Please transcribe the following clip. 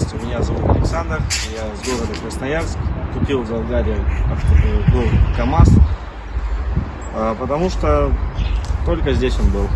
Здравствуйте, меня зовут Александр, я из города Красноярск. Купил в Болгарии авто- э, КАМАЗ, а, потому что только здесь он был.